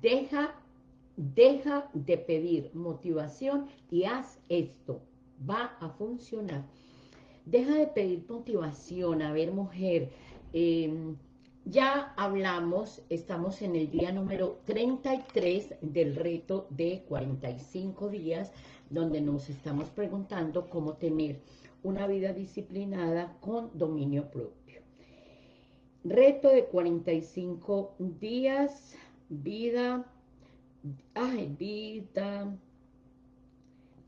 deja, deja de pedir motivación y haz esto, va a funcionar. Deja de pedir motivación, a ver mujer, em, ya hablamos, estamos en el día número 33 del reto de 45 días, donde nos estamos preguntando cómo tener una vida disciplinada con dominio propio. Reto de 45 días, vida, ay, vida,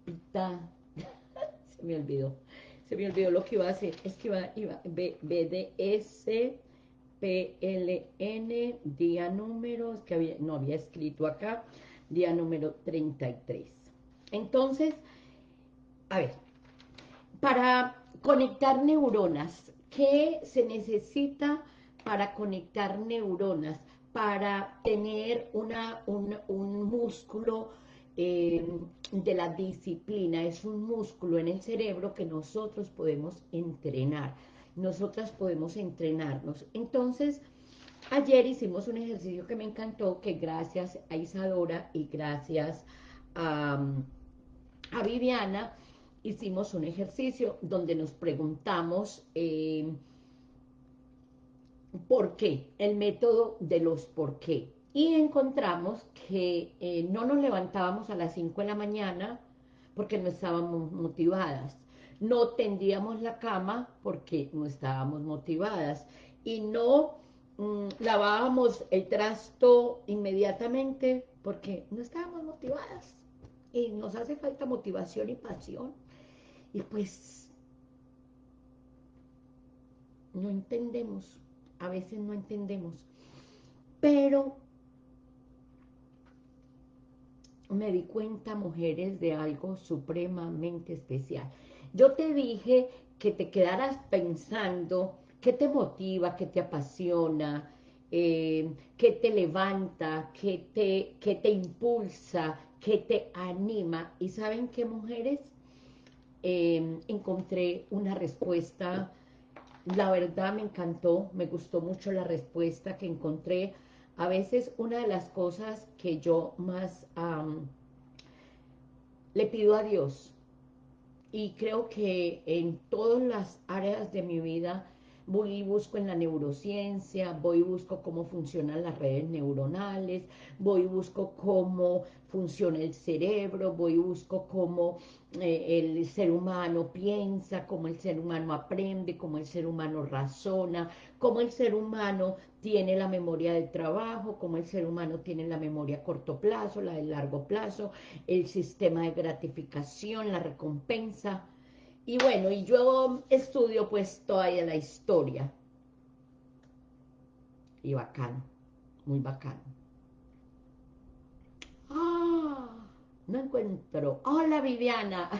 vida, se me olvidó, se me olvidó lo que iba a hacer, es que iba, iba, BDS, PLN, día número, que había, no había escrito acá, día número 33. Entonces, a ver, para conectar neuronas, ¿qué se necesita para conectar neuronas? Para tener una, un, músculo eh, de la disciplina, es un músculo en el cerebro que nosotros podemos entrenar, nosotras podemos entrenarnos. Entonces, ayer hicimos un ejercicio que me encantó, que gracias a Isadora y gracias a, a Viviana, hicimos un ejercicio donde nos preguntamos eh, por qué, el método de los por qué. Y encontramos que eh, no nos levantábamos a las 5 de la mañana porque no estábamos motivadas. No tendíamos la cama porque no estábamos motivadas. Y no mm, lavábamos el trasto inmediatamente porque no estábamos motivadas. Y nos hace falta motivación y pasión y pues no entendemos, a veces no entendemos, pero me di cuenta, mujeres, de algo supremamente especial. Yo te dije que te quedaras pensando qué te motiva, qué te apasiona, eh, qué te levanta, qué te, te impulsa, qué te anima. ¿Y saben qué, mujeres? Em, encontré una respuesta, la verdad me encantó, me gustó mucho la respuesta que encontré. A veces una de las cosas que yo más le pido a Dios, y creo que en todas las áreas de mi vida voy y busco en la neurociencia, voy y busco cómo funcionan las redes neuronales, voy y busco cómo funciona el cerebro, voy y busco cómo eh, el ser humano piensa, cómo el ser humano aprende, cómo el ser humano razona, cómo el ser humano tiene la memoria del trabajo, cómo el ser humano tiene la memoria a corto plazo, la de largo plazo, el sistema de gratificación, la recompensa, y bueno, y yo estudio pues todavía la historia. Y bacano, muy bacano. ¡Ah! No encuentro. Hola Viviana.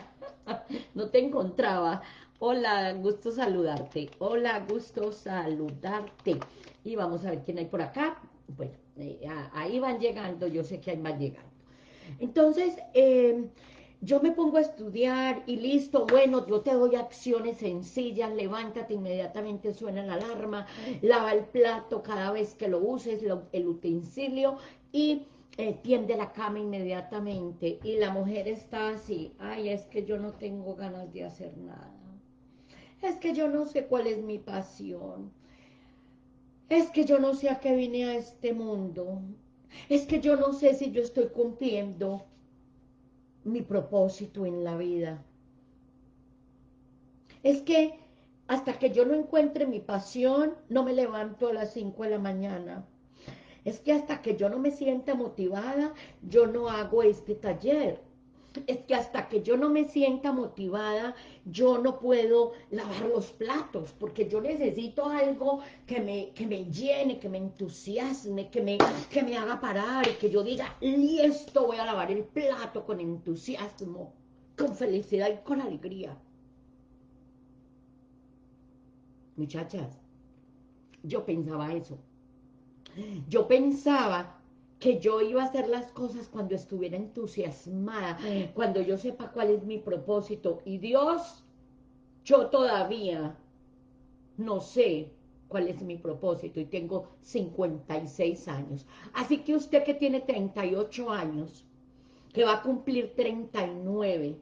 no te encontraba. Hola, gusto saludarte. Hola, gusto saludarte. Y vamos a ver quién hay por acá. Bueno, eh, ahí van llegando. Yo sé que hay más llegando. Entonces, eh, yo me pongo a estudiar y listo, bueno, yo te doy acciones sencillas, levántate, inmediatamente suena la alarma, lava el plato cada vez que lo uses, el utensilio y eh, tiende la cama inmediatamente. Y la mujer está así, ay, es que yo no tengo ganas de hacer nada. Es que yo no sé cuál es mi pasión. Es que yo no sé a qué vine a este mundo. Es que yo no sé si yo estoy cumpliendo mi propósito en la vida. Es que hasta que yo no encuentre mi pasión, no me levanto a las 5 de la mañana. Es que hasta que yo no me sienta motivada, yo no hago este taller es que hasta que yo no me sienta motivada, yo no puedo lavar los platos, porque yo necesito algo que me, que me llene, que me entusiasme, que me, que me haga parar, y que yo diga, listo, voy a lavar el plato con entusiasmo, con felicidad y con alegría. Muchachas, yo pensaba eso. Yo pensaba que yo iba a hacer las cosas cuando estuviera entusiasmada, cuando yo sepa cuál es mi propósito. Y Dios, yo todavía no sé cuál es mi propósito y tengo 56 años. Así que usted que tiene 38 años, que va a cumplir 39,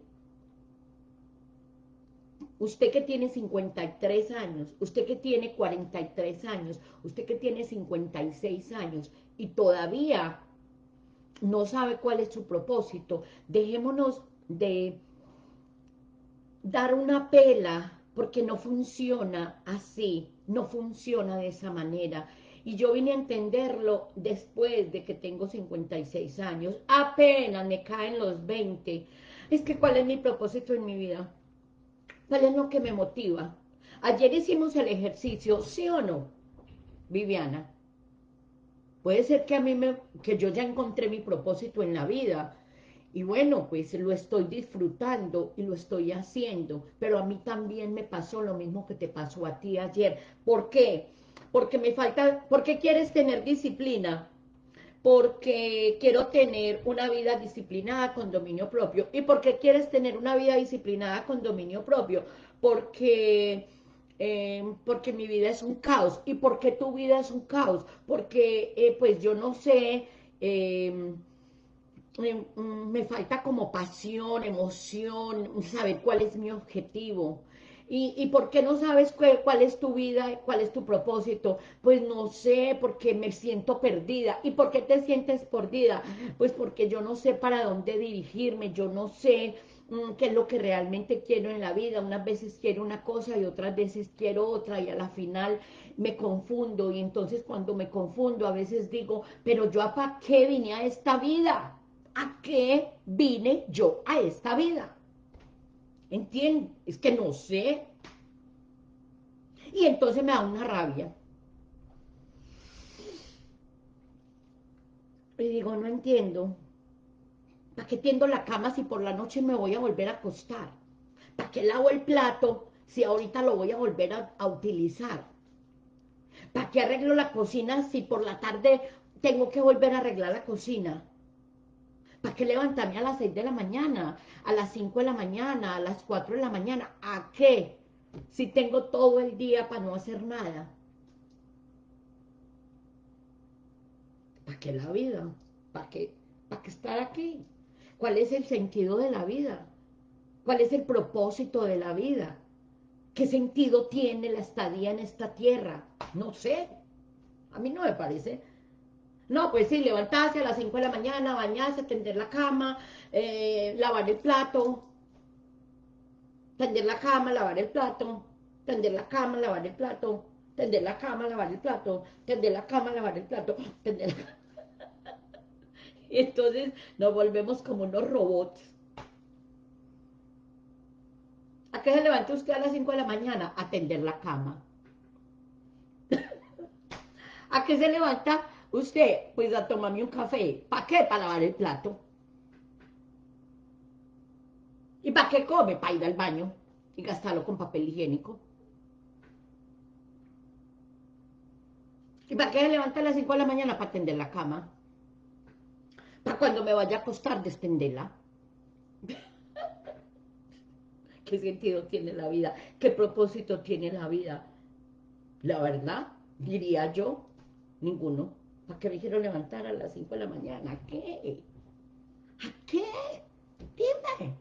usted que tiene 53 años, usted que tiene 43 años, usted que tiene 56 años y todavía no sabe cuál es su propósito, dejémonos de dar una pela porque no funciona así, no funciona de esa manera. Y yo vine a entenderlo después de que tengo 56 años, apenas me caen los 20. Es que ¿cuál es mi propósito en mi vida? ¿Cuál es lo que me motiva? Ayer hicimos el ejercicio, ¿sí o no, Viviana? Puede ser que a mí me, que yo ya encontré mi propósito en la vida, y bueno, pues lo estoy disfrutando y lo estoy haciendo, pero a mí también me pasó lo mismo que te pasó a ti ayer. ¿Por qué? Porque me falta, ¿por qué quieres tener disciplina? Porque quiero tener una vida disciplinada con dominio propio. ¿Y por qué quieres tener una vida disciplinada con dominio propio? Porque... Eh, porque mi vida es un caos. ¿Y por qué tu vida es un caos? Porque, eh, pues, yo no sé... Eh, Mm, me falta como pasión, emoción, saber cuál es mi objetivo. ¿Y, y por qué no sabes cuál, cuál, es tu vida, cuál es tu propósito? Pues no sé, porque me siento perdida. ¿Y por qué te sientes perdida? Pues porque yo no sé para dónde dirigirme, yo no sé qué es lo que realmente quiero en la vida. Unas veces quiero una cosa y otras veces quiero otra y a la final me confundo. Y entonces cuando me confundo a veces digo, pero yo para qué vine a esta vida? ¿a qué vine yo a esta vida? ¿Entiendes? Es que no sé. Y entonces me da una rabia. Y digo, no entiendo. ¿Para qué tiendo la cama si por la noche me voy a volver a acostar? ¿Para qué lavo el plato si ahorita lo voy a volver a, utilizar? ¿Para qué arreglo la cocina si por la tarde tengo que volver a arreglar la cocina? ¿Para qué levantarme a las 6 de la mañana, a las 5 de la mañana, a las 4 de la mañana? ¿A qué? Si tengo todo el día para no hacer nada. ¿Para qué la vida? ¿Para qué? ¿Para qué estar aquí? ¿Cuál es el sentido de la vida? ¿Cuál es el propósito de la vida? ¿Qué sentido tiene la estadía en esta tierra? No sé. A mí no me parece. No, pues sí, levantarse a las 5 de la mañana, bañarse, tender la cama, eh, lavar el plato, tender la cama, lavar el plato, tender la cama, lavar el plato, tender la cama, lavar el plato, tender la cama, lavar el plato, tender la cama. Entonces nos volvemos como unos robots. ¿A qué se levanta usted a las 5 de la mañana? A tender la cama. ¿A qué se levanta Usted, pues a tomarme un café. ¿Para qué? Para lavar el plato. ¿Y para qué come? Para ir al baño y gastarlo con papel higiénico. ¿Y para qué se levanta a las 5 de la mañana? Para tender la cama. Para cuando me vaya a acostar, destenderla. ¿Qué sentido tiene la vida? ¿Qué propósito tiene la vida? La verdad, diría yo, ninguno. ¿Para qué me quiero levantar a las 5 de la mañana? ¿A qué? ¿A qué? Dime.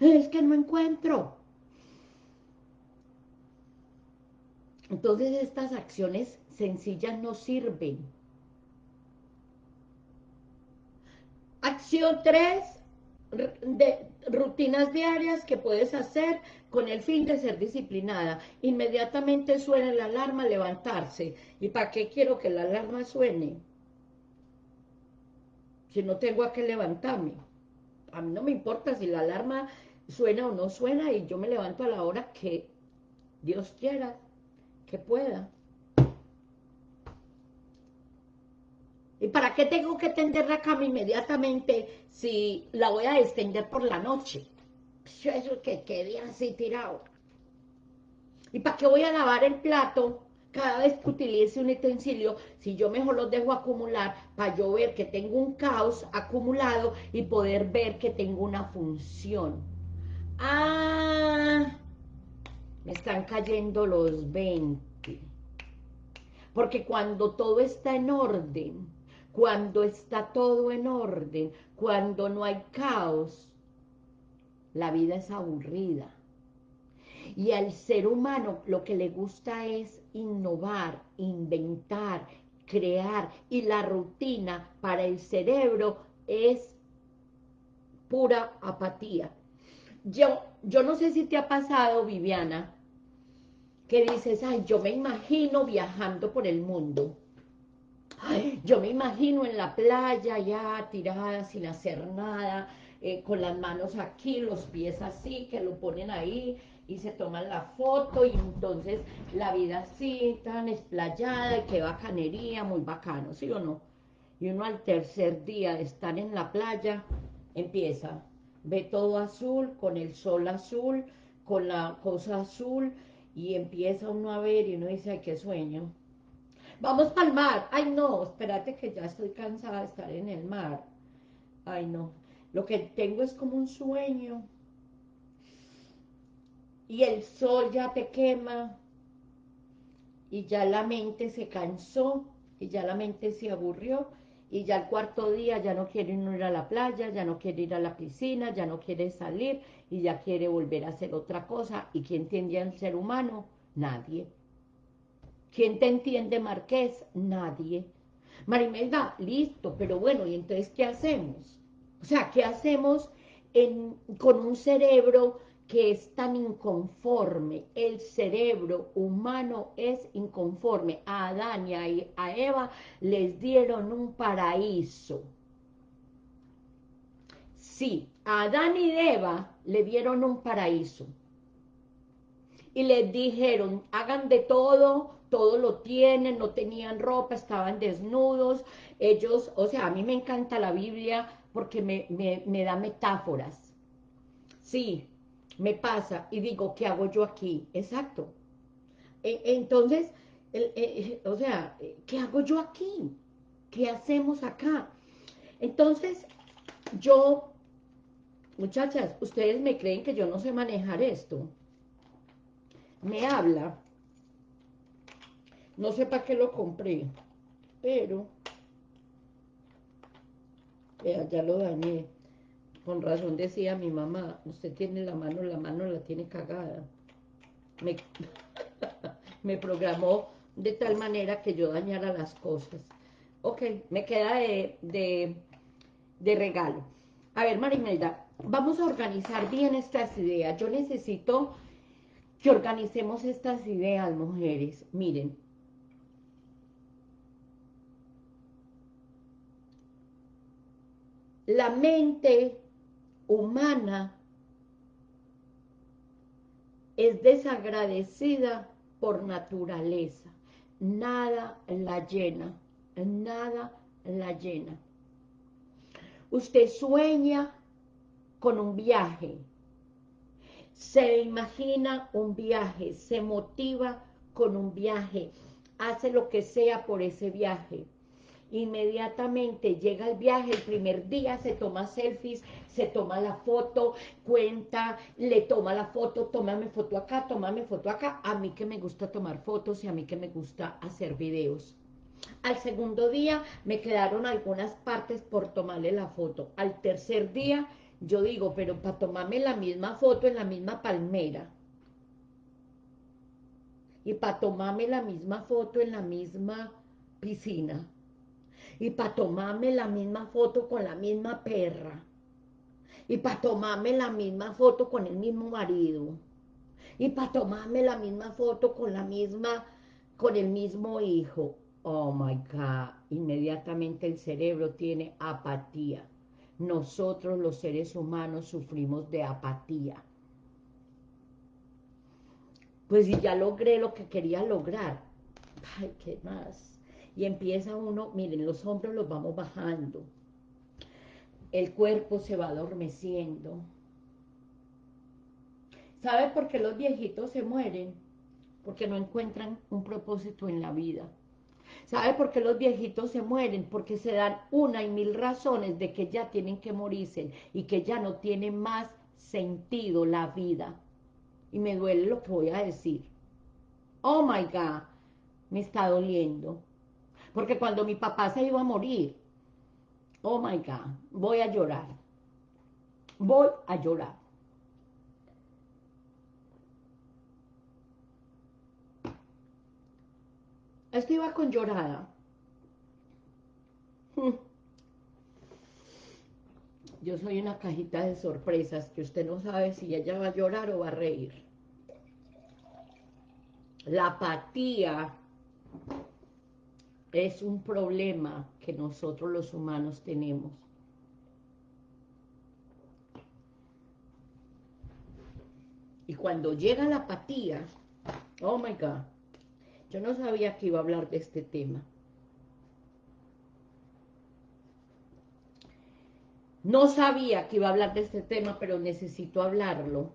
Es que no encuentro. Entonces estas acciones sencillas no sirven. Acción 3, de rutinas diarias que puedes hacer con el fin de ser disciplinada. Inmediatamente suena la alarma, levantarse. ¿Y para qué quiero que la alarma suene? Si no tengo a qué levantarme. A mí no me importa si la alarma suena o no suena y yo me levanto a la hora que Dios quiera que pueda. ¿Y para qué tengo que tender la cama inmediatamente si la voy a extender por la noche? Eso que quede así tirado. ¿Y para qué voy a lavar el plato cada vez que utilice un utensilio si yo mejor los dejo acumular para yo ver que tengo un caos acumulado y poder ver que tengo una función? Ah, me están cayendo los 20. Porque cuando todo está en orden, cuando está todo en orden, cuando no hay caos, la vida es aburrida. Y al ser humano lo que le gusta es innovar, inventar, crear. Y la rutina para el cerebro es pura apatía. Yo, yo no sé si te ha pasado, Viviana, que dices, ay, yo me imagino viajando por el mundo. Yo me imagino en la playa ya tirada sin hacer nada, eh, con las manos aquí, los pies así, que lo ponen ahí y se toman la foto y entonces la vida así, tan esplayada y qué bacanería, muy bacano, ¿sí o no? Y uno al tercer día de estar en la playa empieza, ve todo azul, con el sol azul, con la cosa azul, y empieza uno a ver y uno dice, ay, qué sueño. Vamos el mar. Ay, no, espérate que ya estoy cansada de estar en el mar. Ay, no. Lo que tengo es como un sueño. Y el sol ya te quema. Y ya la mente se cansó. Y ya la mente se aburrió. Y ya el cuarto día ya no quiere ir a la playa, ya no quiere ir a la piscina, ya no quiere salir y ya quiere volver a hacer otra cosa. ¿Y quién entiende al ser humano? Nadie. ¿Quién te entiende, Marqués? Nadie. Marimelda, listo, pero bueno, ¿y entonces qué hacemos? O sea, ¿qué hacemos con un cerebro que es tan inconforme? El cerebro humano es inconforme. A Adán y a Eva les dieron un paraíso. Sí, a Adán y Eva le dieron un paraíso. Y les dijeron, hagan de todo, todo lo tienen, no tenían ropa, estaban desnudos. Ellos, o sea, a mí me encanta la Biblia porque me, da metáforas. Sí, me pasa y digo, ¿qué hago yo aquí? Exacto. E, entonces, e, o sea, ¿qué hago yo aquí? ¿Qué hacemos acá? Entonces, yo, muchachas, ustedes me creen que yo no sé manejar esto. Me habla. No sé para qué lo compré, pero ya lo dañé. Con razón decía mi mamá, usted tiene la mano, la mano la tiene cagada. Me, me programó de tal manera que yo dañara las cosas. Ok, me queda de, de, de regalo. A ver, Marimelda, vamos a organizar bien estas ideas. Yo necesito que organicemos estas ideas, mujeres. Miren, la mente humana es desagradecida por naturaleza. Nada la llena, nada la llena. Usted sueña con un viaje, se imagina un viaje, se motiva con un viaje, hace lo que sea por ese viaje inmediatamente llega el viaje, el primer día se toma selfies, se toma la foto, cuenta, le toma la foto, tómame foto acá, tómame foto acá, a mí que me gusta tomar fotos y a mí que me gusta hacer videos. Al segundo día me quedaron algunas partes por tomarle la foto. Al tercer día yo digo, pero para tomarme la misma foto en la misma palmera. Y para tomarme la misma foto en la misma piscina y para tomarme la misma foto con la misma perra, y para tomarme la misma foto con el mismo marido, y para tomarme la misma foto con la misma, con el mismo hijo. Oh my God, inmediatamente el cerebro tiene apatía. Nosotros los seres humanos sufrimos de apatía. Pues si ya logré lo que quería lograr, ay, ¿qué más? Y empieza uno, miren, los hombros los vamos bajando, el cuerpo se va adormeciendo. ¿Sabe por qué los viejitos se mueren? Porque no encuentran un propósito en la vida. ¿Sabe por qué los viejitos se mueren? Porque se dan una y mil razones de que ya tienen que morirse y que ya no tiene más sentido la vida. Y me duele lo que voy a decir. Oh my God, me está doliendo. Porque cuando mi papá se iba a morir, oh my God, voy a llorar. Voy a llorar. Esto iba con llorada. Hmm. Yo soy una cajita de sorpresas que usted no sabe si ella va a llorar o va a reír. La apatía es un problema que nosotros los humanos tenemos. Y cuando llega la apatía, oh my God, yo no sabía que iba a hablar de este tema. No sabía que iba a hablar de este tema, pero necesito hablarlo.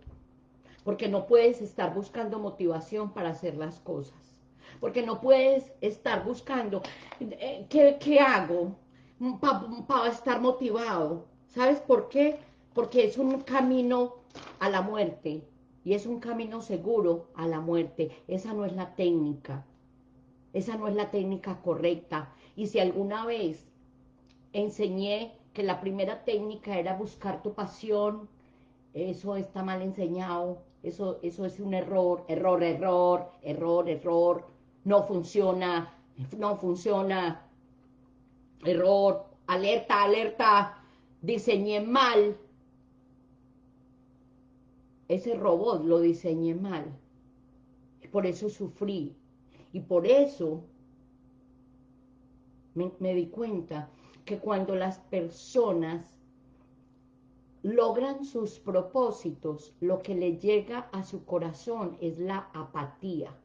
Porque no puedes estar buscando motivación para hacer las cosas. Porque no puedes estar buscando, eh, ¿qué, hago para estar motivado? ¿Sabes por qué? Porque es un camino a la muerte. Y es un camino seguro a la muerte. Esa no es la técnica. Esa no es la técnica correcta. Y si alguna vez enseñé que la primera técnica era buscar tu pasión, eso está mal enseñado, eso, eso es un error, error, error, error, error, no funciona, no funciona, error, alerta, alerta, diseñé mal, ese robot lo diseñé mal, por eso sufrí, y por eso me, di cuenta que cuando las personas logran sus propósitos, lo que le llega a su corazón es la apatía.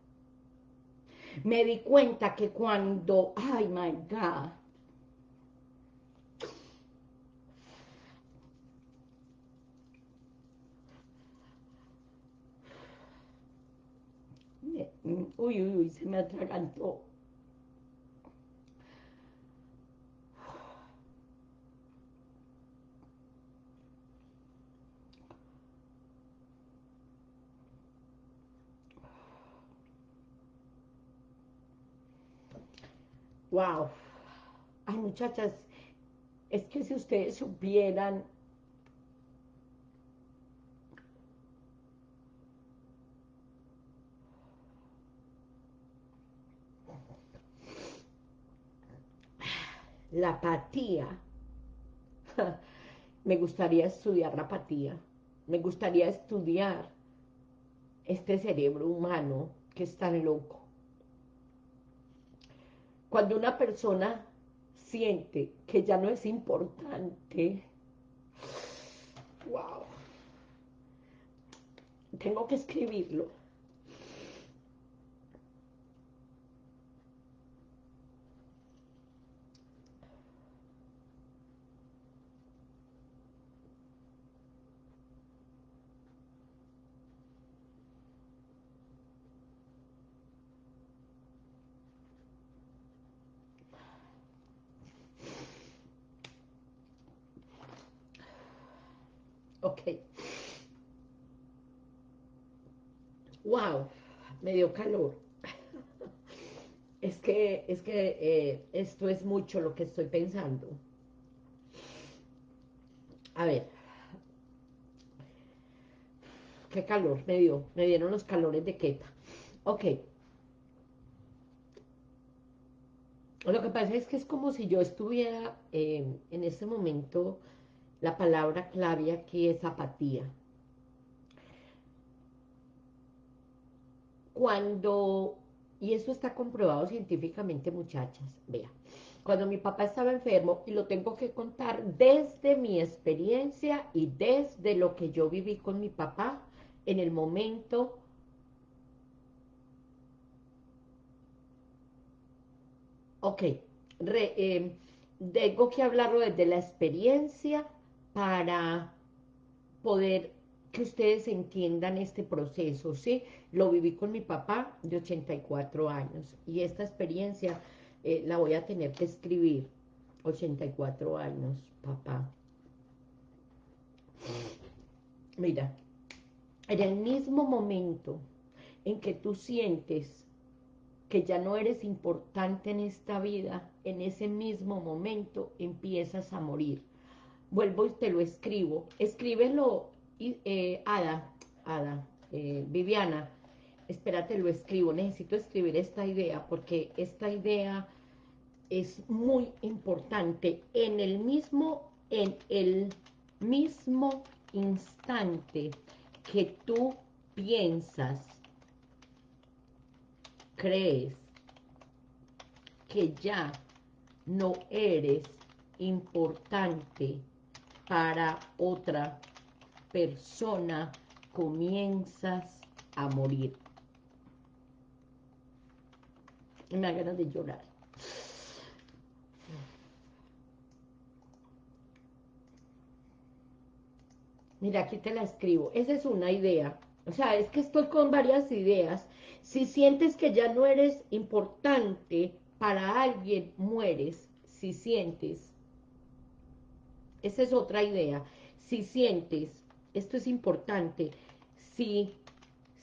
Me di cuenta que cuando, ay my God, uy, uy, uy, se me atragantó. Wow. Ay, muchachas, es que si ustedes supieran la apatía, me gustaría estudiar la apatía, me gustaría estudiar este cerebro humano que es tan loco. Cuando una persona siente que ya no es importante, wow, tengo que escribirlo. Ok. Wow, me dio calor. es que, es que eh, esto es mucho lo que estoy pensando. A ver. Qué calor me dio. Me dieron los calores de Queta. Ok. Lo que pasa es que es como si yo estuviera eh, en este momento la palabra clave aquí es apatía. Cuando, y eso está comprobado científicamente, muchachas, vea, cuando mi papá estaba enfermo, y lo tengo que contar desde mi experiencia y desde lo que yo viví con mi papá en el momento Ok, eh, tengo que hablarlo desde la experiencia para poder que ustedes entiendan este proceso, ¿sí? Lo viví con mi papá de 84 años y esta experiencia eh, la voy a tener que escribir. 84 años, papá. Mira, en el mismo momento en que tú sientes que ya no eres importante en esta vida, en ese mismo momento empiezas a morir. Vuelvo y te lo escribo. Escríbelo, eh, Ada, Ada, eh, Viviana, espérate, lo escribo. Necesito escribir esta idea porque esta idea es muy importante. En el mismo, en el mismo instante que tú piensas, crees que ya no eres importante para otra persona, comienzas a morir. Me da ganas de llorar. Mira, aquí te la escribo. Esa es una idea. O sea, es que estoy con varias ideas. Si sientes que ya no eres importante para alguien, mueres. Si sientes. Esa es otra idea. Si sientes, esto es importante, si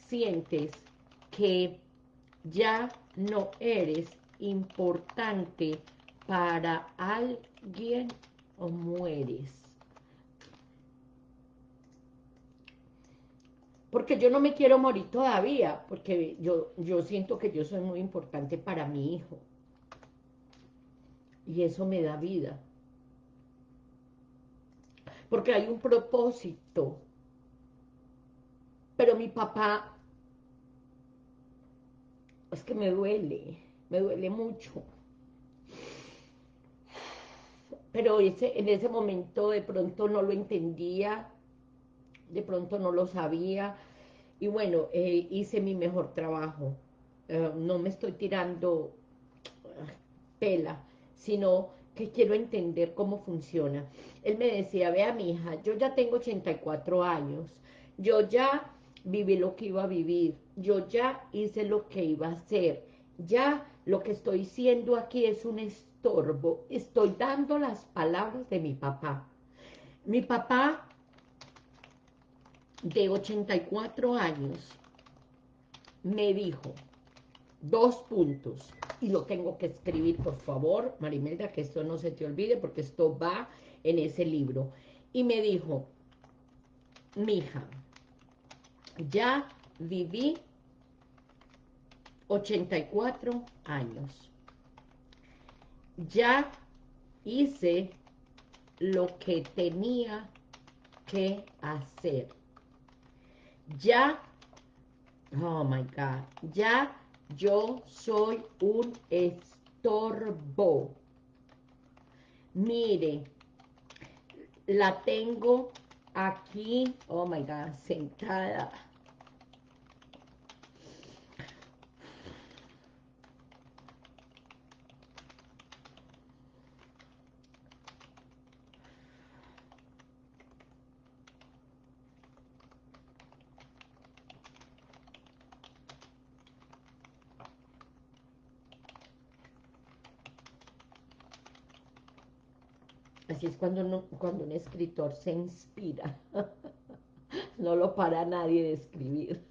sientes que ya no eres importante para alguien o mueres. porque yo no me quiero morir todavía, porque yo, yo siento que yo soy muy importante para mi hijo. Y eso me da vida. Porque hay un propósito. Pero mi papá, es que me duele, me duele mucho. Pero ese, en ese momento de pronto no lo entendía, de pronto no lo sabía, y bueno, eh, hice mi mejor trabajo. Eh, no me estoy tirando ah, pela, sino que quiero entender cómo funciona. Él me decía, vea mi hija, yo ya tengo 84 años, yo ya viví lo que iba a vivir, yo ya hice lo que iba a hacer, ya lo que estoy siendo aquí es un estorbo, estoy dando las palabras de mi papá. Mi papá de 84 años me dijo dos puntos, y lo tengo que escribir, por favor, Marimelda, que esto no se te olvide, porque esto va en ese libro. Y me dijo, mija, ya viví 84 años. Ya hice lo que tenía que hacer ya, oh my God, ya yo soy un estorbo. Mire, la tengo aquí, oh my God, sentada Es cuando, cuando un escritor se inspira. no lo para nadie de escribir.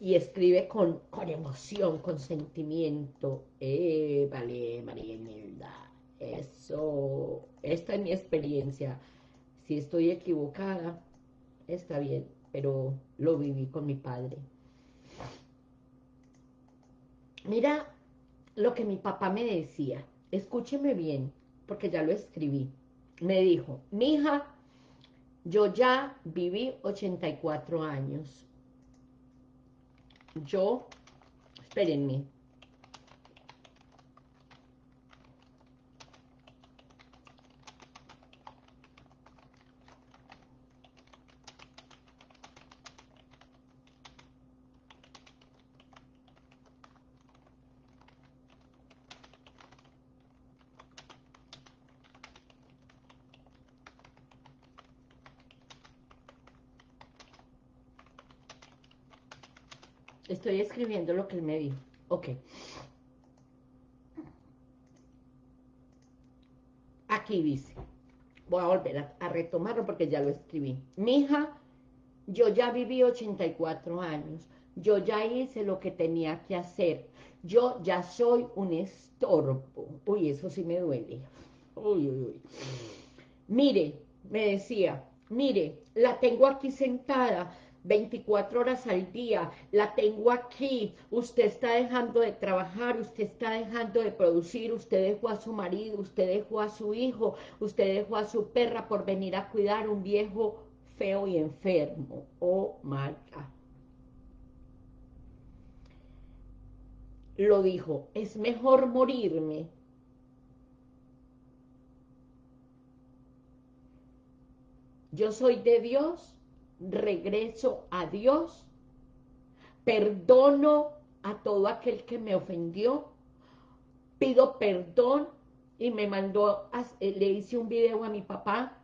y, escribe con, emoción, con sentimiento. Eh, vale, María Imelda. Eso, esta es mi experiencia. Si estoy equivocada, está bien, pero lo viví con mi padre. Mira lo que mi papá me decía escúcheme bien, porque ya lo escribí. Me dijo, mi hija, yo ya viví 84 años. Yo, espérenme, Estoy escribiendo lo que él me dijo. Ok. Aquí dice. Voy a volver a, retomarlo porque ya lo escribí. Mi hija, yo ya viví 84 años. yo ya hice lo que tenía que hacer, yo ya soy un estorbo. Uy, eso sí me duele. Uy, uy, uy. Mire, me decía, mire, la tengo aquí sentada, 24 horas al día, la tengo aquí, usted está dejando de trabajar, usted está dejando de producir, usted dejó a su marido, usted dejó a su hijo, usted dejó a su perra por venir a cuidar un viejo feo y enfermo. Oh God. Lo dijo, es mejor morirme yo soy de Dios, regreso a Dios, perdono a todo aquel que me ofendió, pido perdón y me mandó, eh, le hice un video a mi papá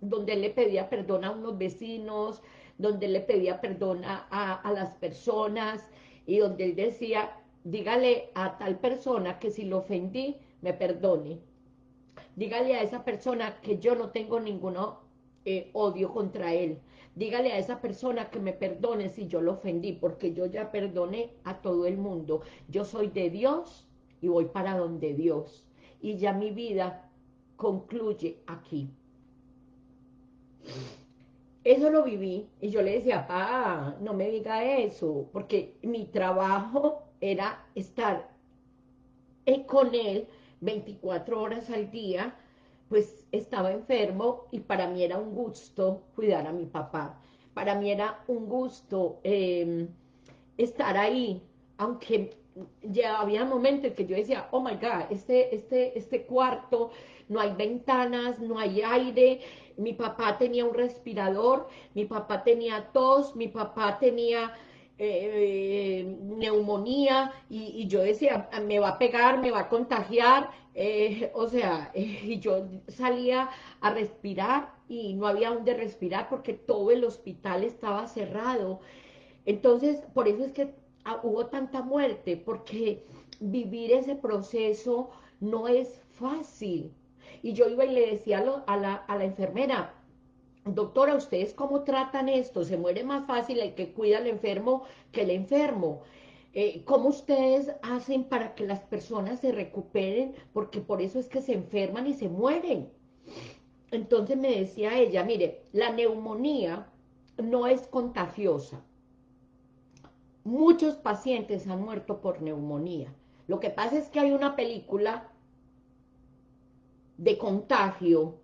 donde le pedía perdón a unos vecinos, donde le pedía perdón a, a las personas y donde él decía, dígale a tal persona que si lo ofendí, me perdone. Dígale a esa persona que yo no tengo ninguno eh, odio contra él. Dígale a esa persona que me perdone si yo lo ofendí, porque yo ya perdoné a todo el mundo. Yo soy de Dios y voy para donde Dios. Y ya mi vida concluye aquí. Eso lo viví y yo le decía, pa, no me diga eso, porque mi trabajo era estar eh, con él 24 horas al día, pues estaba enfermo y para mí era un gusto cuidar a mi papá. Para mí era un gusto em, estar ahí, aunque ya había momentos en que yo decía, oh my God, este, este, este cuarto, no hay ventanas, no hay aire, mi papá tenía un respirador, mi papá tenía tos, mi papá tenía eh, neumonía y, yo decía, me va a pegar, me va a contagiar, eh, o sea, y yo salía a respirar y no había donde respirar porque todo el hospital estaba cerrado. Entonces, por eso es que ah, hubo tanta muerte, porque vivir ese proceso no es fácil. Y yo iba y le decía a, a la enfermera, doctora, ¿ustedes cómo tratan esto? Se muere más fácil el que cuida al enfermo que el enfermo. Eh, ¿Cómo ustedes hacen para que las personas se recuperen? Porque por eso es que se enferman y se mueren. Entonces me decía ella, mire, la neumonía no es contagiosa. Muchos pacientes han muerto por neumonía. Lo que pasa es que hay una película de contagio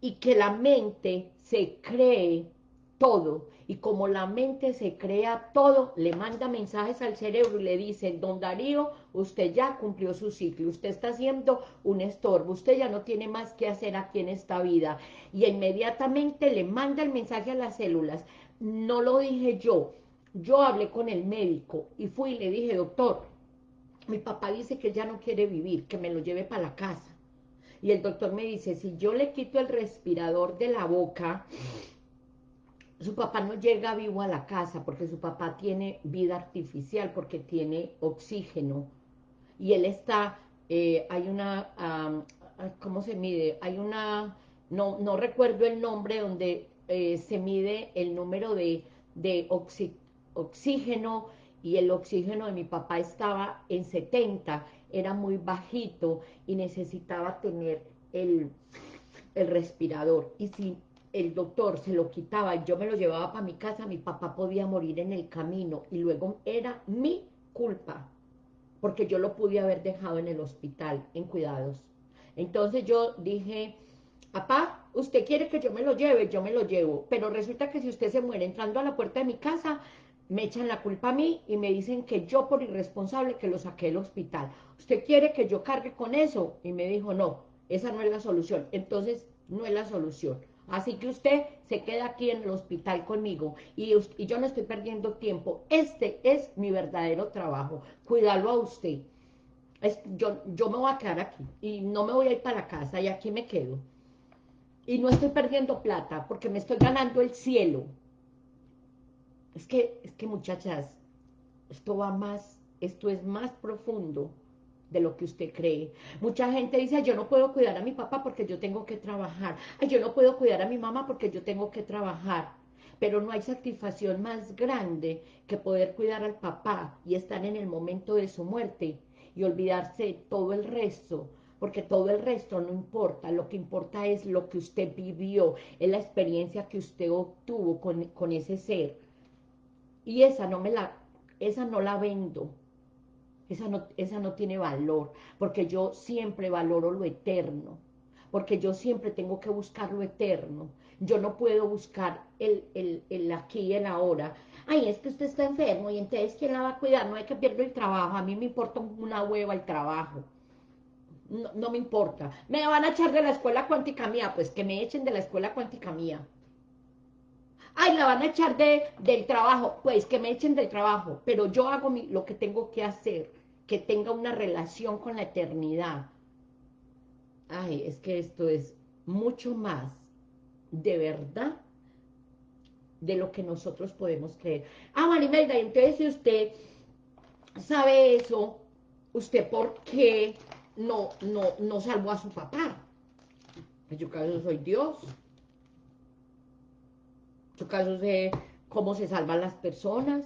y que la mente se cree todo, y como la mente se crea todo, le manda mensajes al cerebro y le dice, don Darío, usted ya cumplió su ciclo, usted está haciendo un estorbo, usted ya no tiene más que hacer aquí en esta vida, y inmediatamente le manda el mensaje a las células, no lo dije yo, yo hablé con el médico, y fui y le dije, doctor, mi papá dice que ya no quiere vivir, que me lo lleve para la casa, y el doctor me dice, si yo le quito el respirador de la boca, su papá no llega vivo a la casa porque su papá tiene vida artificial, porque tiene oxígeno. Y él está, eh, hay una, ¿cómo se mide? Hay una, no, no recuerdo el nombre donde eh, se mide el número de, de oxígeno y el oxígeno de mi papá estaba en 70 era muy bajito y necesitaba tener el, el respirador. Y si el doctor se lo quitaba y yo me lo llevaba para mi casa, mi papá podía morir en el camino y luego era mi culpa, porque yo lo pude haber dejado en el hospital, en cuidados. Entonces yo dije, papá, usted quiere que yo me lo lleve, yo me lo llevo, pero resulta que si usted se muere entrando a la puerta de mi casa, me echan la culpa a mí y me dicen que yo por irresponsable que lo saqué del hospital. ¿Usted quiere que yo cargue con eso? Y me dijo, no, esa no es la solución. Entonces, no es la solución. Así que usted se queda aquí en el hospital conmigo y, yo no estoy perdiendo tiempo. Este es mi verdadero trabajo, cuidarlo a usted. Yo, me voy a quedar aquí y no me voy a ir para casa y aquí me quedo. Y no estoy perdiendo plata porque me estoy ganando el cielo. Es que, es que muchachas, esto va más, esto es más profundo de lo que usted cree. Mucha gente dice, yo no puedo cuidar a mi papá porque yo tengo que trabajar. Ay, yo no puedo cuidar a mi mamá porque yo tengo que trabajar. pero no hay satisfacción más grande que poder cuidar al papá y estar en el momento de su muerte y olvidarse de todo el resto, porque todo el resto no importa, lo que importa es lo que usted vivió, es la experiencia que usted obtuvo con, con ese ser. Y esa no me la, esa no la vendo, esa no, esa no tiene valor, porque yo siempre valoro lo eterno, porque yo siempre tengo que buscar lo eterno, yo no puedo buscar el, el, el aquí y el ahora, ay, es que usted está enfermo y entonces ¿quién la va a cuidar? No hay que perder el trabajo, a mí me importa una hueva el trabajo, no, no, me importa, me van a echar de la escuela cuántica mía, pues que me echen de la escuela cuántica mía, ay, la van a echar de, del trabajo, pues que me echen del trabajo, pero yo hago mi, lo que tengo que hacer, que tenga una relación con la eternidad, ay, es que esto es mucho más de verdad de lo que nosotros podemos creer. Ah, Marimelda, entonces si usted sabe eso, ¿usted por qué no, no, no salvó a su papá? En su caso soy Dios. Su caso sé cómo se salvan las personas.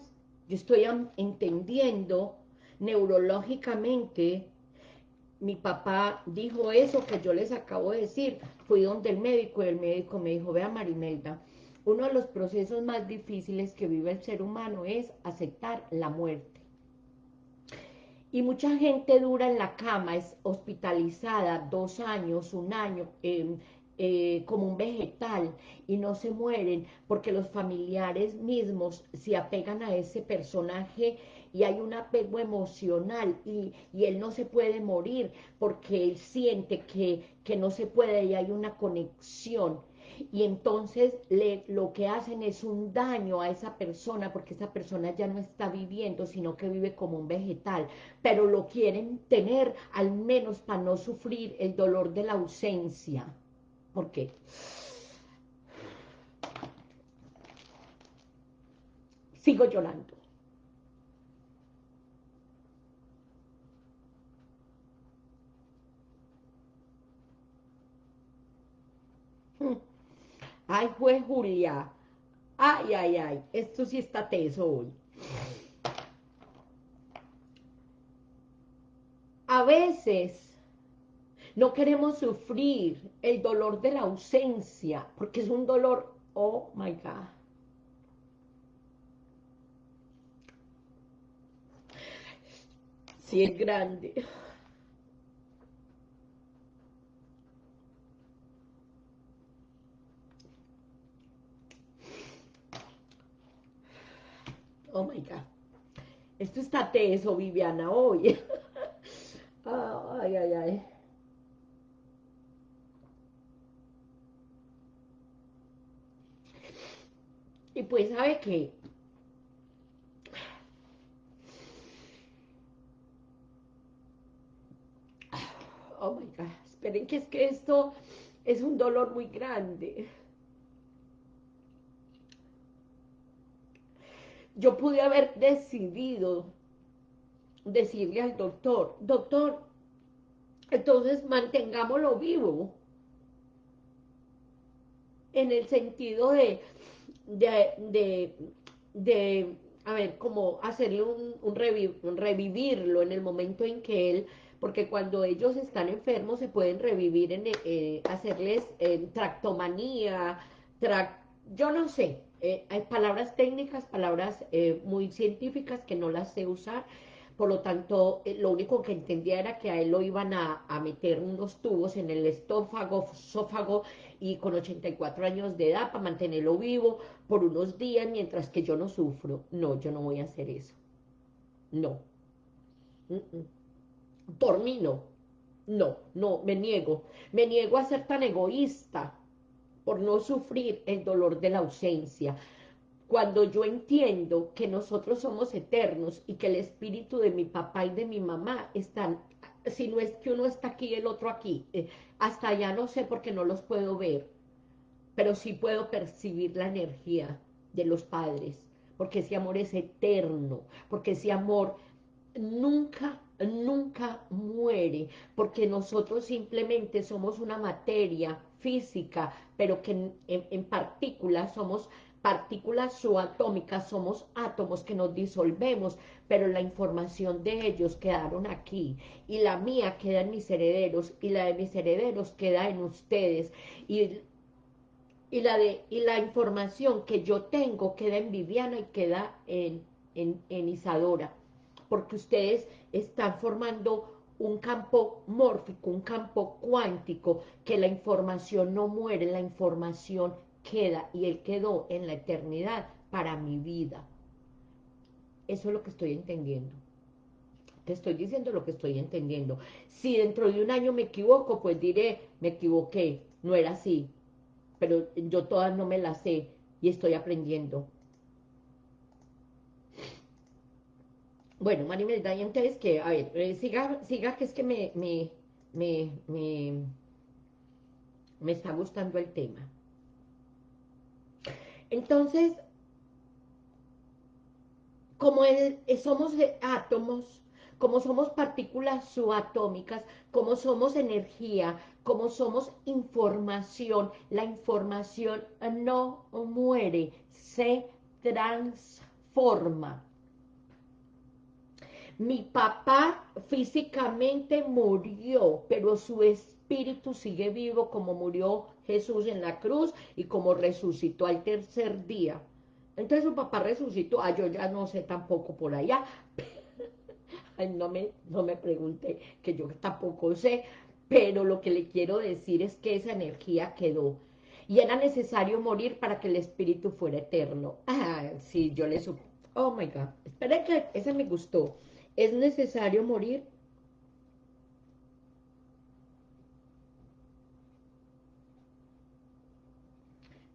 Yo estoy entendiendo neurológicamente mi papá dijo eso que yo les acabo de decir, fui donde el médico y el médico me dijo, vea Marimelda, uno de los procesos más difíciles que vive el ser humano es aceptar la muerte. Y mucha gente dura en la cama, es hospitalizada dos años, un año, eh, eh, como un vegetal y no se mueren porque los familiares mismos se apegan a ese personaje y hay un apego emocional y, él no se puede morir porque él siente que, que no se puede y hay una conexión. Y entonces le, lo que hacen es un daño a esa persona porque esa persona ya no está viviendo sino que vive como un vegetal. Pero lo quieren tener al menos para no sufrir el dolor de la ausencia. ¿por qué? sigo llorando Ay, fue Julia. Ay, ay, ay. Esto sí está teso hoy. A veces no queremos sufrir el dolor de la ausencia, porque es un dolor, oh my God. Sí es grande. Oh my God. Esto está teso, Viviana, hoy. ay, ay, ay. Y pues, ¿sabe qué? Oh my God. Esperen que es que esto es un dolor muy grande. Yo pude haber decidido decirle al doctor, doctor, entonces mantengámoslo vivo, en el sentido de, de, de, a ver, como hacerle un, un, revivirlo en el momento en que él, porque cuando ellos están enfermos se pueden revivir, en eh, hacerles eh, tractomanía, yo no sé, eh, hay palabras técnicas, palabras eh, muy científicas que no las sé usar, por lo tanto, eh, lo único que entendía era que a él lo iban a, meter unos tubos en el estófago, esófago, y con 84 años de edad para mantenerlo vivo por unos días mientras que yo no sufro. No, yo no voy a hacer eso. No. Por mí no. No, no, me niego. Me niego a ser tan egoísta por no sufrir el dolor de la ausencia. Cuando yo entiendo que nosotros somos eternos y que el espíritu de mi papá y de mi mamá están, si no es que uno está aquí el otro aquí, eh, hasta allá no sé porque no los puedo ver, pero sí puedo percibir la energía de los padres, porque ese amor es eterno, porque ese amor nunca, nunca muere, porque nosotros simplemente somos una materia física, pero que en, partículas somos partículas subatómicas, somos átomos que nos disolvemos, pero la información de ellos quedaron aquí, y la mía queda en mis herederos, y la de mis herederos queda en ustedes, y, y la, de, y la información que yo tengo queda en Viviana y queda en, en, en Isadora, porque ustedes están formando un campo mórfico, un campo cuántico, que la información no muere, la información queda y Él quedó en la eternidad para mi vida. Eso es lo que estoy entendiendo. Te estoy diciendo lo que estoy entendiendo. Si dentro de un año me equivoco, pues diré, me equivoqué, no era así. Pero yo todas no me las sé y estoy aprendiendo. Bueno, Marimelda, y entonces que, a ver, eh, siga, siga que es que me, me, me, me, me está gustando el tema. Entonces, como somos átomos, como somos partículas subatómicas, como somos energía, como somos información, la información no muere, se transforma. Mi papá físicamente murió, pero su espíritu sigue vivo como murió Jesús en la cruz y como resucitó al tercer día. Entonces su papá resucitó, ah, yo ya no sé tampoco por allá, Ay, no me, no me pregunte, que yo tampoco sé, pero lo que le quiero decir es que esa energía quedó, y era necesario morir para que el espíritu fuera eterno. Ah, sí, yo le supo, oh my God, espera que ese me gustó, es necesario morir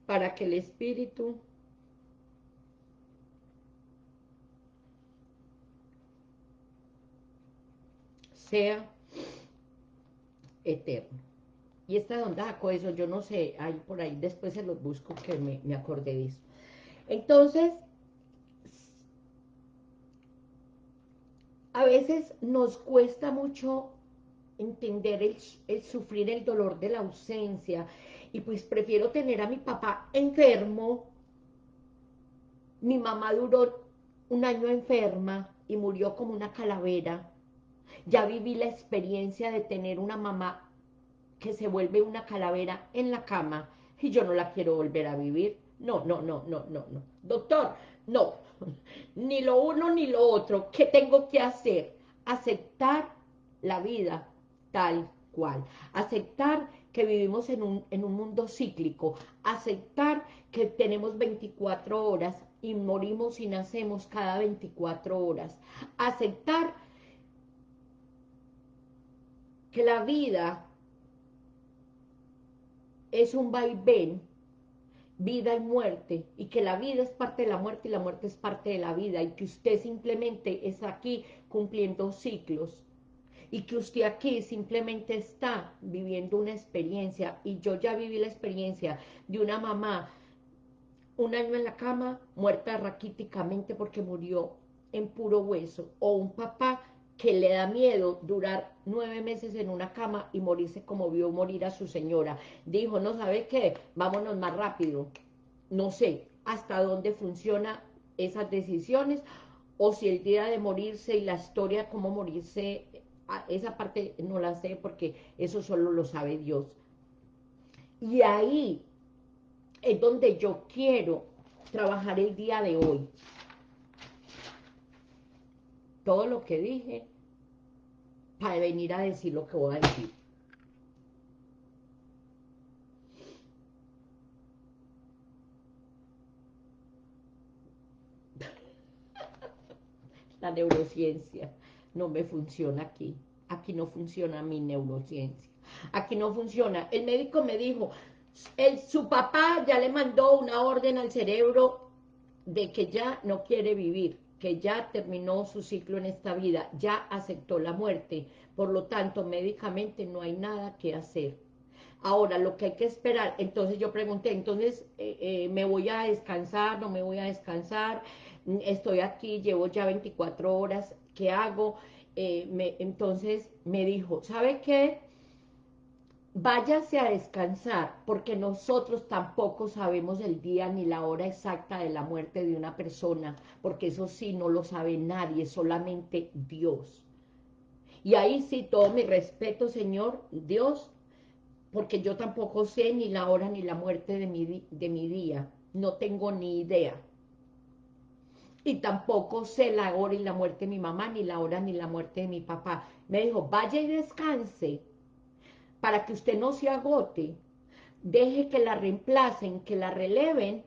para que el espíritu sea eterno. Y esta onda eso, yo no sé, ahí por ahí, después se los busco que me, me acordé de eso. Entonces, a veces nos cuesta mucho entender el, sufrir el dolor de la ausencia, y pues prefiero tener a mi papá enfermo. Mi mamá duró un año enferma y murió como una calavera. Ya viví la experiencia de tener una mamá que se vuelve una calavera en la cama y yo no la quiero volver a vivir. No, no, no, no, no, no. Doctor, no. Ni lo uno ni lo otro. ¿Qué tengo que hacer? Aceptar la vida tal cual. Aceptar que vivimos en un, en un mundo cíclico, aceptar que tenemos 24 horas y morimos y nacemos cada 24 horas, aceptar que la vida es un vaivén, vida y muerte, y que la vida es parte de la muerte y la muerte es parte de la vida, y que usted simplemente es aquí cumpliendo ciclos, y que usted aquí simplemente está viviendo una experiencia y yo ya viví la experiencia de una mamá un año en la cama, muerta raquíticamente porque murió en puro hueso, o un papá que le da miedo durar nueve meses en una cama y morirse como vio morir a su señora. Dijo, no sabe qué, vámonos más rápido. No sé hasta dónde funcionan esas decisiones, o si el día de morirse y la historia cómo morirse esa parte no la sé porque eso solo lo sabe Dios. Y ahí es donde yo quiero trabajar el día de hoy. Todo lo que dije para venir a decir lo que voy a decir. La neurociencia no me funciona aquí. Aquí no funciona mi neurociencia. Aquí no funciona. El médico me dijo, el, su papá ya le mandó una orden al cerebro de que ya no quiere vivir, que ya terminó su ciclo en esta vida, ya aceptó la muerte. Por lo tanto, médicamente no hay nada que hacer. Ahora, lo que hay que esperar, entonces yo pregunté, entonces, eh, eh, ¿me voy a descansar? ¿No me voy a descansar? Estoy aquí, llevo ya 24 horas, ¿qué hago? Eh, entonces me dijo, ¿sabe qué? Váyase a descansar, porque nosotros tampoco sabemos el día ni la hora exacta de la muerte de una persona, porque eso sí no lo sabe nadie, solamente Dios. Y ahí sí, todo mi respeto, Señor, Dios, porque yo tampoco sé ni la hora ni la muerte de mi, de mi día, no tengo ni idea. Y tampoco sé la hora y la muerte de mi mamá, ni la hora ni la muerte de mi papá. Me dijo, vaya y descanse, para que usted no se agote, deje que la reemplacen, que la releven,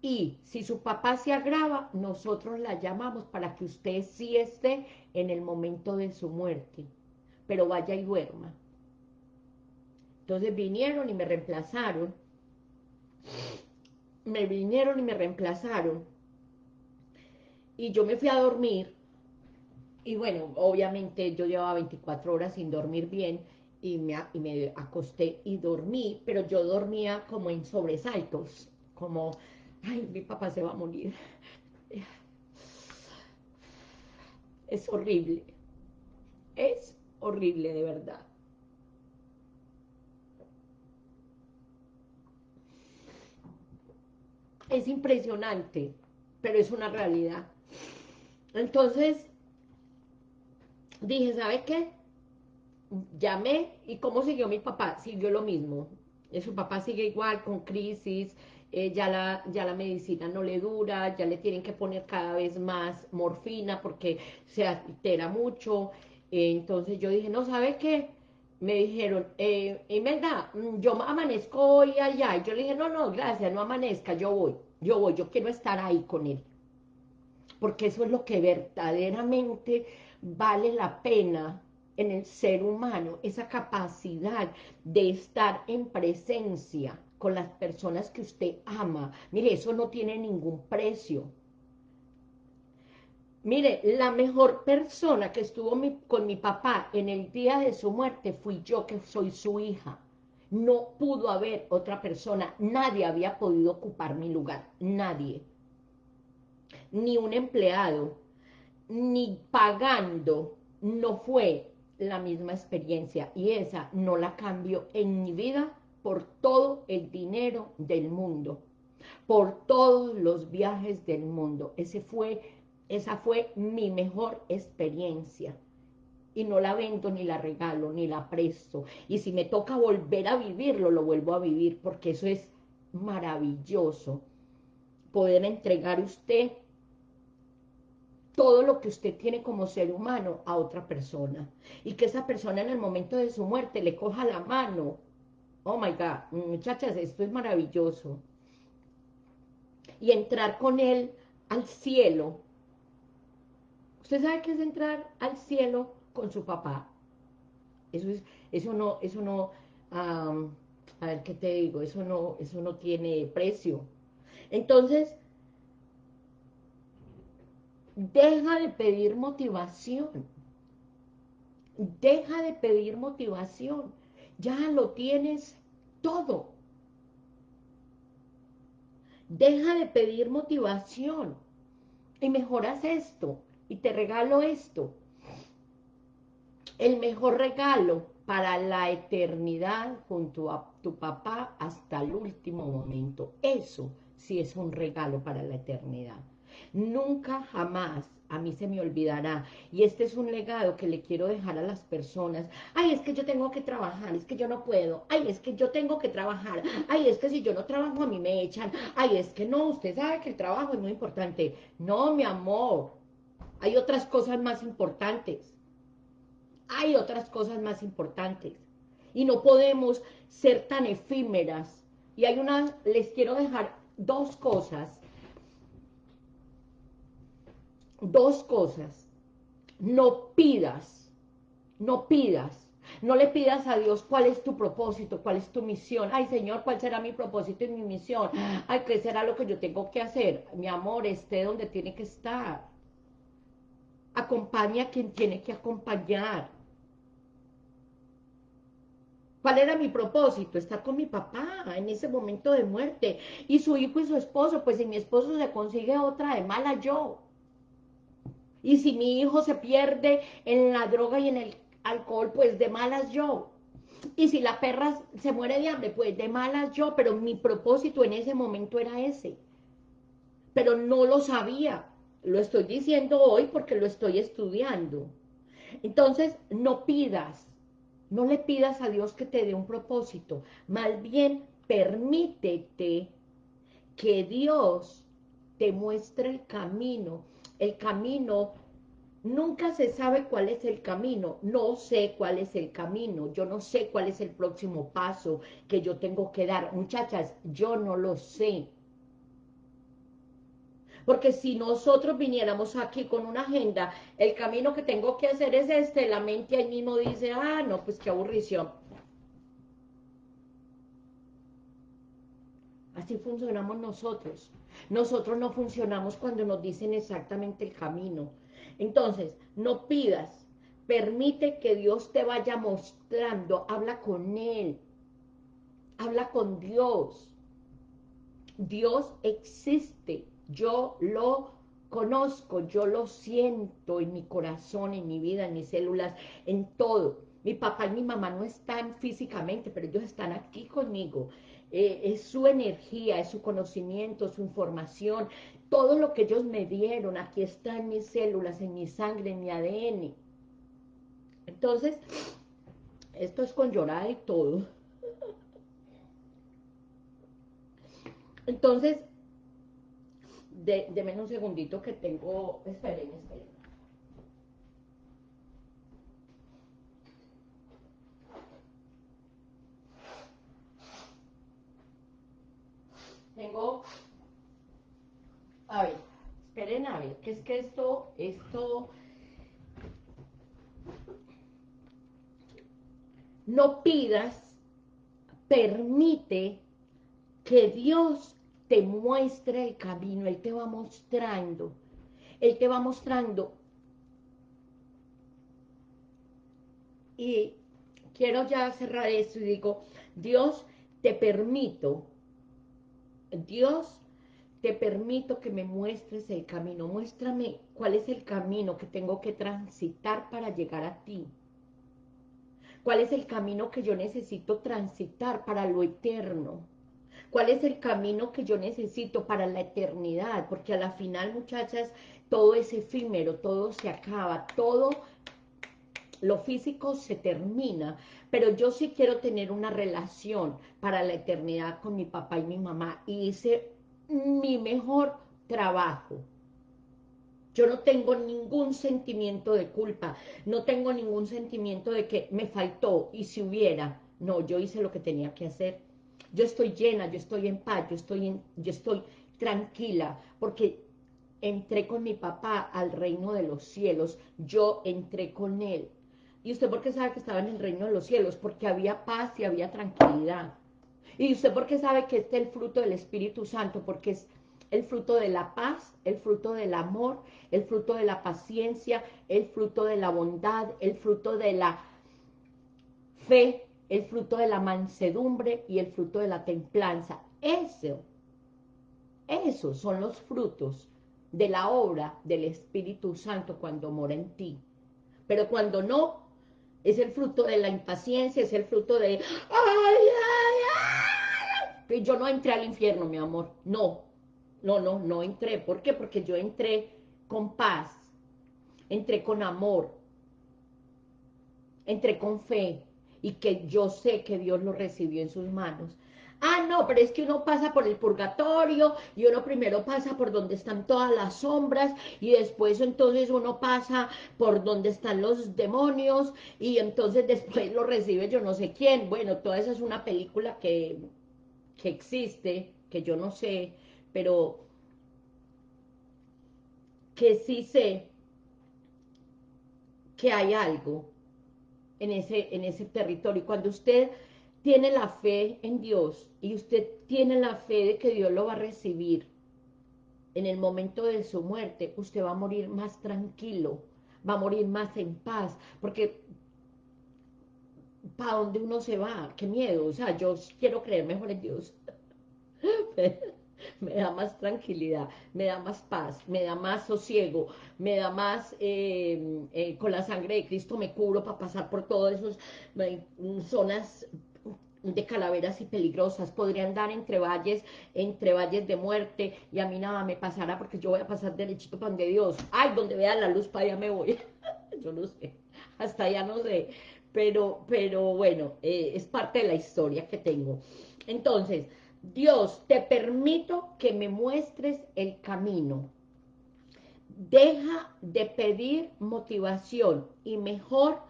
y si su papá se agrava, nosotros la llamamos para que usted sí esté en el momento de su muerte, pero vaya y duerma. Entonces vinieron y me reemplazaron, me vinieron y me reemplazaron, y yo me fui a dormir, y bueno, obviamente yo llevaba 24 horas sin dormir bien, y me, y me acosté y dormí, pero yo dormía como en sobresaltos, como, ay, mi papá se va a morir. Es horrible, es horrible de verdad. Es impresionante, pero es una realidad. Entonces, dije, ¿sabe qué? Llamé y cómo siguió mi papá, siguió lo mismo. Eh, su papá sigue igual con crisis, eh, ya, la, ya la medicina no le dura, ya le tienen que poner cada vez más morfina porque se altera mucho. Eh, entonces yo dije, no, ¿sabe qué? Me dijeron, eh, Imelda, mm, yo amanezco hoy allá. Y yo le dije, no, no, gracias, no amanezca, yo voy, yo voy, yo quiero estar ahí con él. Porque eso es lo que verdaderamente vale la pena en el ser humano, esa capacidad de estar en presencia con las personas que usted ama. Mire, eso no tiene ningún precio. Mire, la mejor persona que estuvo con mi papá en el día de su muerte fui yo, que soy su hija. No pudo haber otra persona, nadie había podido ocupar mi lugar, nadie. Ni un empleado, ni pagando, no fue la misma experiencia y esa no la cambio en mi vida por todo el dinero del mundo, por todos los viajes del mundo. Ese fue, esa fue mi mejor experiencia y no la vendo, ni la regalo, ni la presto. Y si me toca volver a vivirlo, lo vuelvo a vivir, porque eso es maravilloso. Poder entregar usted todo lo que usted tiene como ser humano a otra persona. Y que esa persona en el momento de su muerte le coja la mano. Oh my God, muchachas, esto es maravilloso. Y entrar con él al cielo. ¿Usted sabe qué es entrar al cielo con su papá? Eso es, eso no, eso no, a ver qué te digo, eso no, eso no tiene precio. Entonces, Deja de pedir motivación. Deja de pedir motivación. Ya lo tienes todo. Deja de pedir motivación. Y mejoras esto. Y te regalo esto. El mejor regalo para la eternidad junto a tu papá hasta el último momento. Eso sí es un regalo para la eternidad. Nunca jamás a mí se me olvidará. Y este es un legado que le quiero dejar a las personas. Ay, es que yo tengo que trabajar, es que yo no puedo. Ay, es que yo tengo que trabajar. Ay, es que si yo no trabajo a mí me echan. Ay, es que no, usted sabe que el trabajo es muy importante. No, mi amor. Hay otras cosas más importantes. Hay otras cosas más importantes. Y no podemos ser tan efímeras. Y hay una, les quiero dejar dos cosas dos cosas. No pidas, no pidas, no le pidas a Dios cuál es tu propósito, cuál es tu misión. Ay, Señor, ¿cuál será mi propósito y mi misión? Ay, ¿qué será lo que yo tengo que hacer? Mi amor, esté donde tiene que estar. Acompaña a quien tiene que acompañar. ¿Cuál era mi propósito? Estar con mi papá en ese momento de muerte. Y su hijo y su esposo, pues si mi esposo se consigue otra de mala yo. Y si mi hijo se pierde en la droga y en el alcohol, pues de malas yo. Y si la perra se muere de hambre, pues de malas yo, pero mi propósito en ese momento era ese. Pero no lo sabía. Lo estoy diciendo hoy porque lo estoy estudiando. Entonces, no pidas, no le pidas a Dios que te dé un propósito. Más bien, permítete que Dios te muestre el camino. El camino Nunca se sabe cuál es el camino, no sé cuál es el camino, yo no sé cuál es el próximo paso que yo tengo que dar. Muchachas, yo no lo sé. Porque si nosotros viniéramos aquí con una agenda, el camino que tengo que hacer es este, la mente ahí mismo dice, ah, no, pues qué aburrición. Así funcionamos nosotros. Nosotros no funcionamos cuando nos dicen exactamente el camino. Entonces, no pidas, permite que Dios te vaya mostrando, habla con Él, habla con Dios. Dios existe, yo lo conozco, yo lo siento en mi corazón, en mi vida, en mis células, en todo. Mi papá y mi mamá no están físicamente, pero ellos están aquí conmigo. Eh, es su energía, es su conocimiento, su información, todo lo que ellos me dieron, aquí está en mis células, en mi sangre, en mi ADN. Entonces, esto es con llorada y todo. Entonces, de, un segundito que tengo, esperen, esperen. Tengo a ver, esperen a ver, que es que esto, esto... No pidas, permite que Dios te muestre el camino, Él te va mostrando, Él te va mostrando. Y quiero ya cerrar esto y digo, Dios, te permito, Dios te permito que me muestres el camino, muéstrame cuál es el camino que tengo que transitar para llegar a ti. ¿Cuál es el camino que yo necesito transitar para lo eterno? ¿Cuál es el camino que yo necesito para la eternidad? Porque a la final, muchachas, todo es efímero, todo se acaba, todo lo físico se termina, pero yo sí quiero tener una relación para la eternidad con mi papá y mi mamá, y hice mi mejor trabajo. Yo no tengo ningún sentimiento de culpa, no tengo ningún sentimiento de que me faltó y si hubiera, no, yo hice lo que tenía que hacer. Yo estoy llena, yo estoy en paz, yo estoy, yo estoy tranquila, porque entré con mi papá al reino de los cielos, yo entré con él. ¿Y usted por qué sabe que estaba en el reino de los cielos? Porque había paz y había tranquilidad. ¿Y usted por qué sabe que este es el fruto del Espíritu Santo? Porque es el fruto de la paz, el fruto del amor, el fruto de la paciencia, el fruto de la bondad, el fruto de la fe, el fruto de la mansedumbre y el fruto de la templanza. Eso, esos son los frutos de la obra del Espíritu Santo cuando mora en ti. Pero cuando no, es el fruto de la impaciencia, es el fruto de... ¡Ay, ay, ay! yo no entré al infierno, mi amor, no, no, no, no entré, ¿por qué? Porque yo entré con paz, entré con amor, entré con fe, y que yo sé que Dios lo recibió en sus manos. Ah, no, pero es que uno pasa por el purgatorio y uno primero pasa por donde están todas las sombras y después entonces uno pasa por donde están los demonios y entonces después lo recibe yo no sé quién. Bueno, toda esa es una película que que existe, que yo no sé, pero que sí sé que hay algo en ese, en ese territorio. Cuando usted tiene la fe en Dios y usted tiene la fe de que Dios lo va a recibir en el momento de su muerte, usted va a morir más tranquilo, va a morir más en paz, porque ¿para dónde uno se va? Qué miedo, o sea, yo quiero creer mejor en Dios. me da más tranquilidad, me da más paz, me da más sosiego, me da más, eh, eh, con la sangre de Cristo me cubro para pasar por todas esas zonas de calaveras y peligrosas, podría andar entre valles, entre valles de muerte, y a mí nada me pasará porque yo voy a pasar derechito para donde Dios, ay, donde vea la luz para allá me voy, yo no sé, hasta allá no sé, pero, pero bueno, eh, es parte de la historia que tengo. Entonces, Dios, te permito que me muestres el camino. Deja de pedir motivación y mejor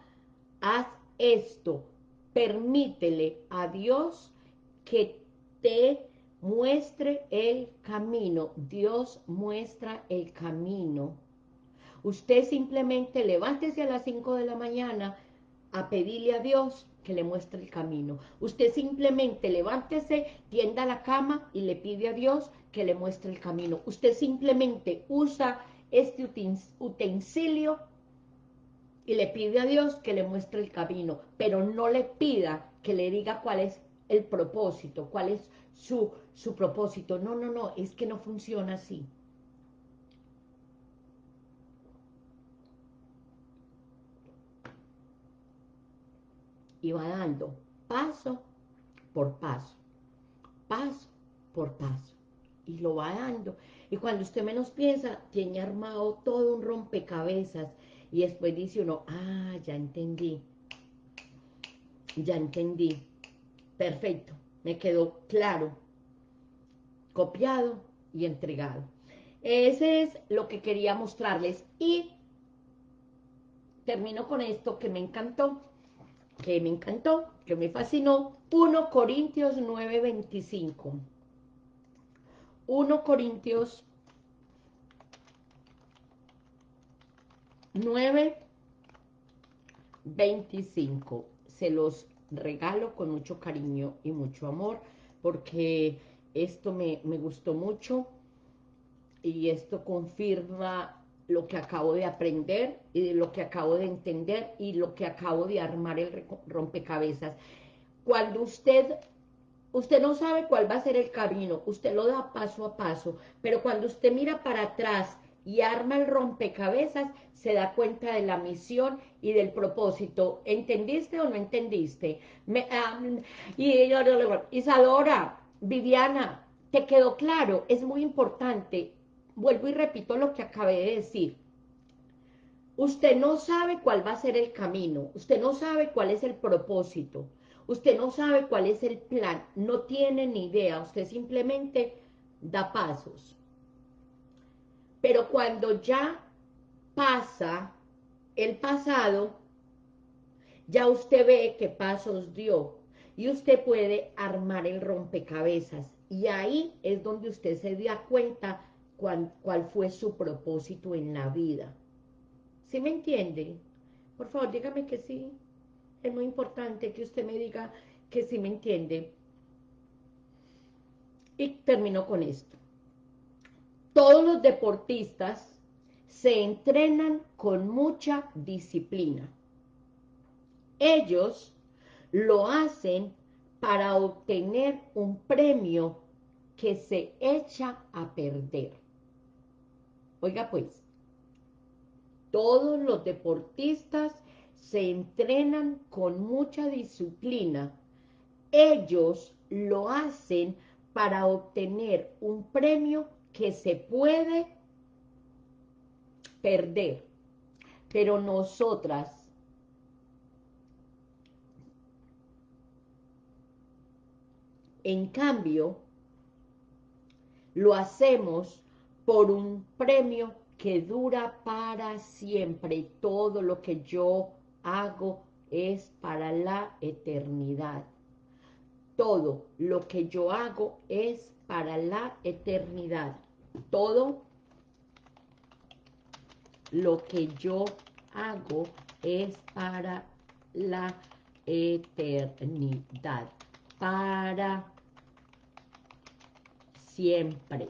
haz esto. Permítele a Dios que te muestre el camino. Dios muestra el camino. Usted simplemente levántese a las 5 de la mañana a pedirle a Dios que le muestre el camino. Usted simplemente levántese, tienda la cama y le pide a Dios que le muestre el camino. Usted simplemente usa este utensilio y le pide a Dios que le muestre el camino, pero no le pida que le diga cuál es el propósito, cuál es su, su propósito. No, no, no, es que no funciona así. y va dando paso por paso, paso por paso, y lo va dando. Y cuando usted menos piensa, tiene armado todo un rompecabezas, y después dice uno, ah, ya entendí, ya entendí, perfecto, me quedó claro, copiado y entregado. Ese es lo que quería mostrarles, y termino con esto que me encantó, que me encantó, que me fascinó, 1 Corintios 9:25. 1 Corintios 9:25. Se los regalo con mucho cariño y mucho amor, porque esto me, me gustó mucho y esto confirma lo que acabo de aprender y lo que acabo de entender y lo que acabo de armar el rompecabezas. Cuando usted, usted no sabe cuál va a ser el camino, usted lo da paso a paso, pero cuando usted mira para atrás y arma el rompecabezas, se da cuenta de la misión y del propósito. ¿Entendiste o no entendiste? Me, y Isadora, Viviana, ¿te quedó claro? Es muy importante vuelvo y repito lo que acabé de decir. Usted no sabe cuál va a ser el camino, usted no sabe cuál es el propósito, usted no sabe cuál es el plan, no tiene ni idea, usted simplemente da pasos. Pero cuando ya pasa el pasado, ya usted ve qué pasos dio y usted puede armar el rompecabezas. Y ahí es donde usted se da cuenta cuál, fue su propósito en la vida. ¿Sí me entiende? Por favor, dígame que sí. Es muy importante que usted me diga que sí me entiende. Y termino con esto. Todos los deportistas se entrenan con mucha disciplina. Ellos lo hacen para obtener un premio que se echa a perder. Oiga pues, todos los deportistas se entrenan con mucha disciplina. Ellos lo hacen para obtener un premio que se puede perder. Pero nosotras en cambio, lo hacemos por un premio que dura para siempre. Todo lo que yo hago es para la eternidad. Todo lo que yo hago es para la eternidad. Todo lo que yo hago es para la eternidad. Para siempre.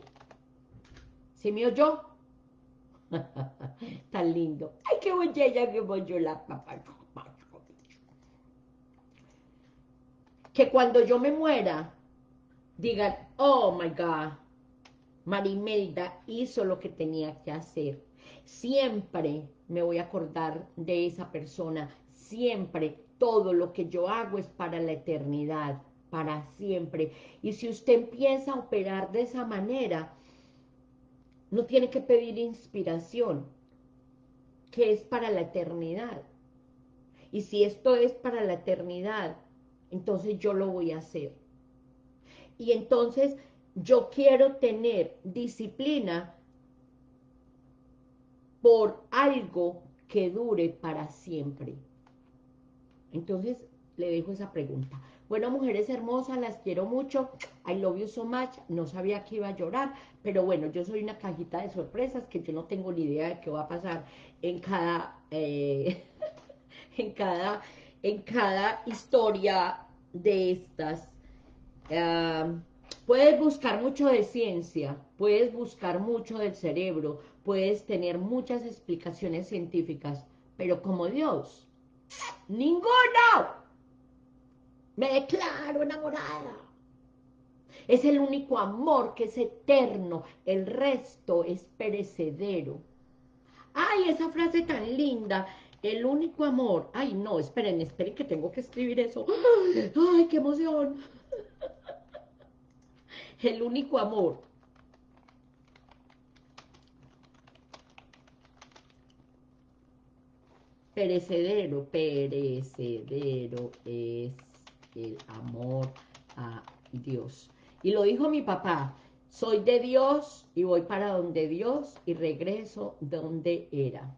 ¿Se me oyó? Tan lindo. Ay, qué bella que voy yo la papá. Que cuando yo me muera, digan, oh my God, Marimelda hizo lo que tenía que hacer. Siempre me voy a acordar de esa persona, siempre todo lo que yo hago es para la eternidad, para siempre. Y si usted empieza a operar de esa manera, no tiene que pedir inspiración, que es para la eternidad. Y si esto es para la eternidad, entonces yo lo voy a hacer. Y entonces yo quiero tener disciplina por algo que dure para siempre. Entonces, le dejo esa pregunta. Bueno, mujeres hermosas, las quiero mucho. I love you so much. No sabía que iba a llorar, pero bueno, yo soy una cajita de sorpresas que yo no tengo ni idea de qué va a pasar en cada, eh, en cada, en cada historia de estas. Ah, puedes buscar mucho de ciencia, puedes buscar mucho del cerebro, puedes tener muchas explicaciones científicas, pero como Dios, ¡ninguno! Me declaro enamorada. Es el único amor que es eterno, el resto es perecedero. ¡Ay, esa frase tan linda! El único amor. Ay, no, esperen, esperen que tengo que escribir eso. ¡Ay, qué emoción! El único amor perecedero, perecedero es el amor a Dios. Y lo dijo mi papá, soy de Dios y voy para donde Dios y regreso donde era.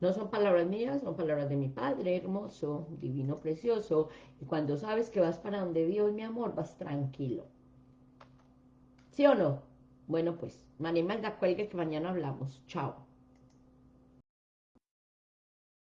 No son palabras mías, son palabras de mi Padre hermoso, divino, precioso. Y cuando sabes que vas para donde Dios, mi amor, vas tranquilo. ¿Sí o no? Bueno, pues, María cuelgue que mañana hablamos. Chao.